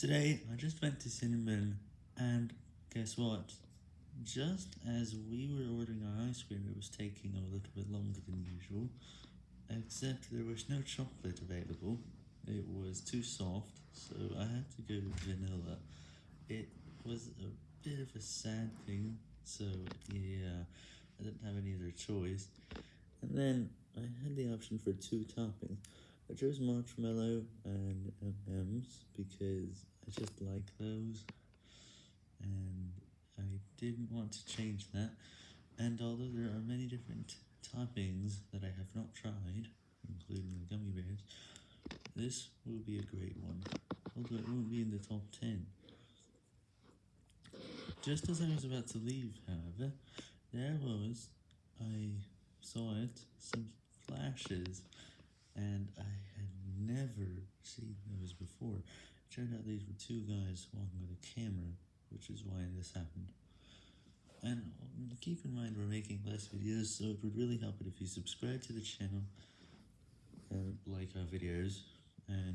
Today, I just went to Cinnamon, and guess what? Just as we were ordering our ice cream, it was taking a little bit longer than usual, except there was no chocolate available. It was too soft, so I had to go with vanilla. It was a bit of a sad thing, so yeah, I didn't have any other choice. And then, I had the option for two toppings. I chose marshmallow and M&M's because I just like those, and I didn't want to change that, and although there are many different toppings that I have not tried, including the gummy bears, this will be a great one, although it won't be in the top 10. Just as I was about to leave, however, there was, I saw it, some flashes, and I had never seen those before. Turned out these were two guys walking with a camera, which is why this happened. And keep in mind we're making less videos, so it would really help it if you subscribe to the channel, and like our videos, and